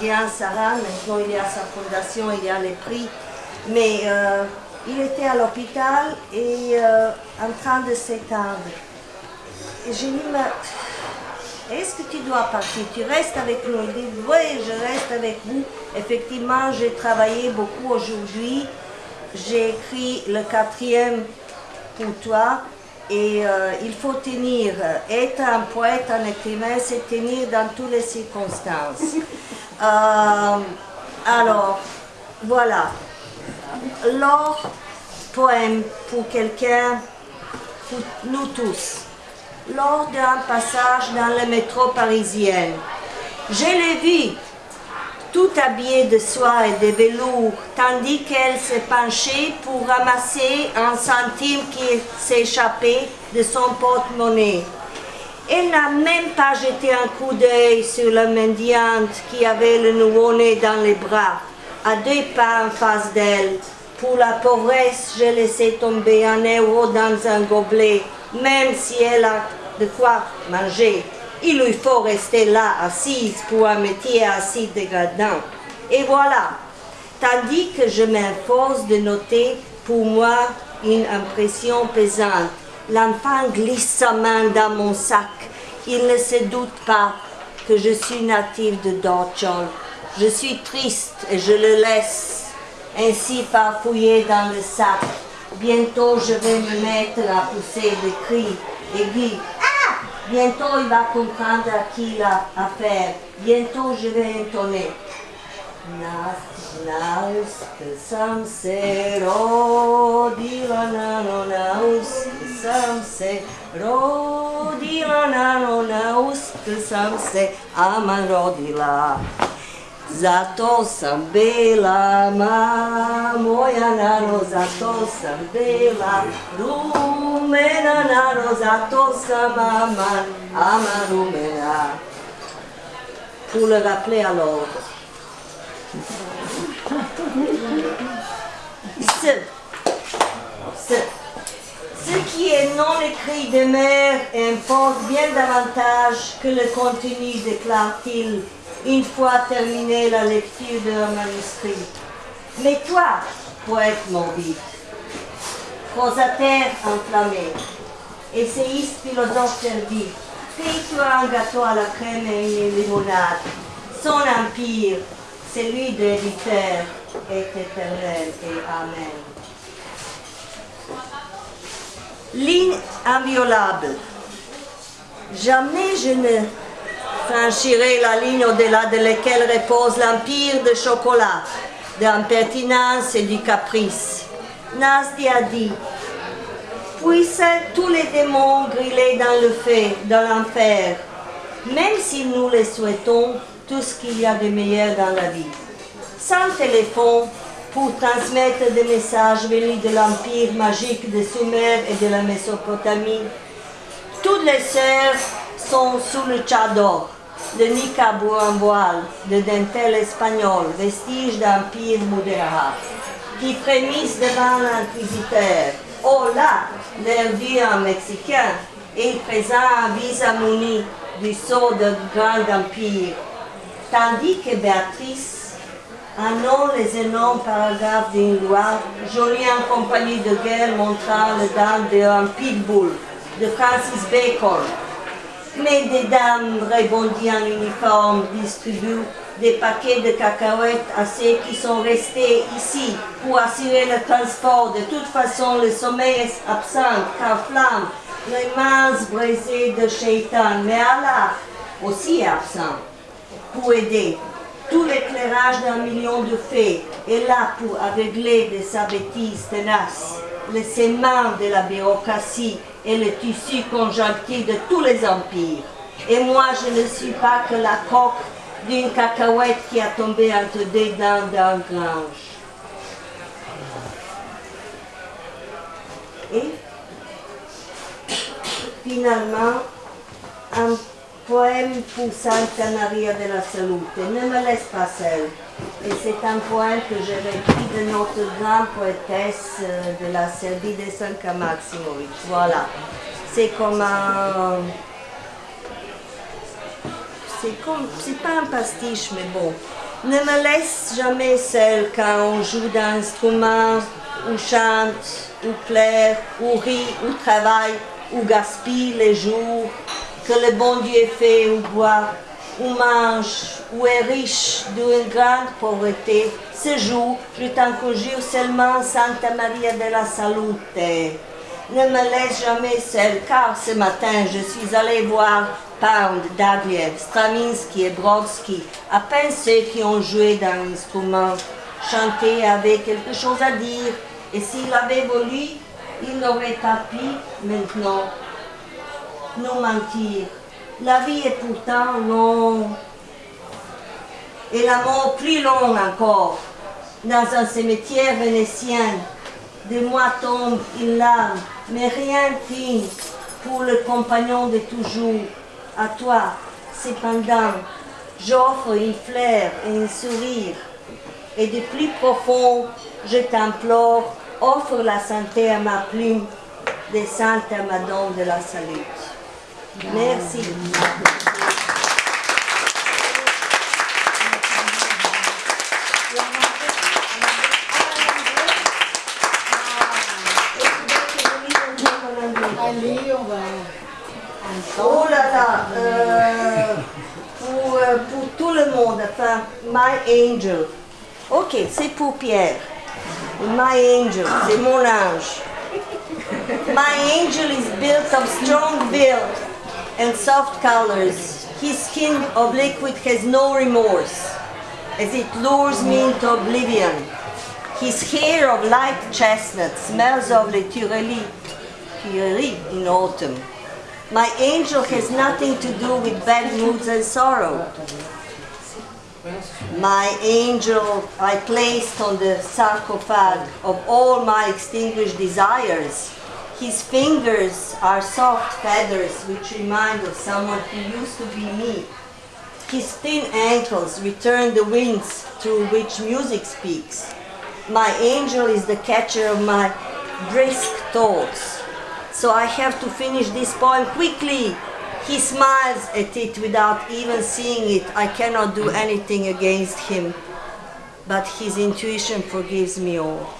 comédien Sarah, maintenant il y a sa fondation, il y a les prix. Mais euh, il était à l'hôpital et euh, en train de s'éteindre. J'ai dit, est-ce que tu dois partir? Tu restes avec nous? Il dit, oui, je reste avec vous. Effectivement, j'ai travaillé beaucoup aujourd'hui. J'ai écrit le quatrième pour toi. Et euh, il faut tenir, être un poète, un écrivain, c'est tenir dans toutes les circonstances. Euh, alors, voilà. L'or, poème pour quelqu'un, pour nous tous. Lors d'un passage dans le métro parisien, je l'ai vu tout habillée de soie et de velours, tandis qu'elle s'est penchée pour ramasser un centime qui s'échappait de son porte-monnaie. Elle n'a même pas jeté un coup d'œil sur la mendiante qui avait le nouveau-né dans les bras, à deux pas en face d'elle. Pour la pauvresse, j'ai laissé tomber un euro dans un gobelet, même si elle a de quoi manger il lui faut rester là assise pour un métier assez dégradant. Et voilà, tandis que je m'enforce de noter pour moi une impression pesante. L'enfant glisse sa main dans mon sac. Il ne se doute pas que je suis native de Dorchol. Je suis triste et je le laisse ainsi farfouiller dans le sac. Bientôt je vais me mettre à pousser des cris aigus Bientôt il va comprendre à qui il a affaire. Bientôt je vais entonner. Nas, naus, sam se rodila nano naus, sam se aman rodila. Zato sam bela, ma moja nano, zato sam bela, rumena nano, zato sam aman, aman rumena. Pour le rappeler à l'ordre. Ce, qui est non écrit de mère importe bien davantage que le contenu, déclare-t-il une fois terminée la lecture de manuscrit. Mais toi, poète morbide, prosateur enflammé, essayiste philosophe servi, fais-toi un gâteau à la crème et une limonade. Son empire, celui de l'éditeur, est éternel et Amen. Ligne inviolable. Jamais je ne franchirai la ligne au-delà de laquelle repose l'empire de chocolat, de l'impertinence et du caprice. Nasdi a dit, puissent tous les démons griller dans le feu, dans l'enfer, même si nous les souhaitons tout ce qu'il y a de meilleur dans la vie. Sans téléphone, pour transmettre des messages venus de l'empire magique de Sumer et de la Mésopotamie, toutes les sœurs sont sous le tchador, le niqab en voile, de dentelle espagnol, vestige d'empire modérat, qui frémissent devant l'inquisiteur. Oh là, leur dieu en mexicain, et présent un visa muni du sceau de grand empire. Tandis que Béatrice annonce les énormes paragraphes d'une loi, jolie en compagnie de guerre montrant le dame d'un pitbull de Francis Bacon, mais des dames rebondies en uniforme distribuent des paquets de cacahuètes à ceux qui sont restés ici pour assurer le transport. De toute façon, le sommeil est absent car flamme les mains brisées de Shaitan. Mais Allah aussi est absent pour aider. Tout l'éclairage d'un million de fées est là pour aveugler de sa bêtise tenace les de la bureaucratie et le tissu conjonctif de tous les empires. Et moi, je ne suis pas que la coque d'une cacahuète qui a tombé entre deux dents d'un grange. Et finalement, un poème pour Santa Maria de la Salute. Ne me laisse pas seule. Et c'est un poème que j'ai écrit de notre grande poétesse euh, de la Serbie de Sanka Maximovic. Voilà. C'est comme un. C'est comme. C'est pas un pastiche, mais bon. Ne me laisse jamais seule quand on joue d'un instrument, ou chante, ou pleure, ou rit, ou travaille, ou gaspille les jours que le bon Dieu fait ou boit, ou mange, ou est riche d'une grande pauvreté. Ce jour, je t'en conjure seulement Santa Maria de la Salute. Ne me laisse jamais seule, car ce matin, je suis allée voir Pound, Dagliev, Stravinsky et Brodsky, à peine ceux qui ont joué d'un instrument, chanté avec quelque chose à dire, et s'il avait voulu, il n'aurait pas pu maintenant nous mentir. La vie est pourtant longue, et la mort plus longue encore. Dans un cimetière vénitien, de moi tombe une larme, mais rien finit pour le compagnon de toujours. À toi, cependant, j'offre une fleur et un sourire. Et de plus profond, je t'implore, offre la santé à ma plume, des saintes à Madame de la Salut. Merci. Allez, on va Oh là là, euh, pour, euh, pour tout le monde, enfin, My Angel. Ok, c'est pour Pierre. My Angel, c'est mon ange. My angel is built of strong build and soft colors. His skin of liquid has no remorse, as it lures me into oblivion. His hair of light chestnut smells of the Tuileries Tuileries in autumn. My angel has nothing to do with bad moods and sorrow. My angel I placed on the sarcophage of all my extinguished desires. His fingers are soft feathers which remind of someone who used to be me. His thin ankles return the winds through which music speaks. My angel is the catcher of my brisk thoughts. So I have to finish this poem quickly. He smiles at it without even seeing it. I cannot do anything against him, but his intuition forgives me all.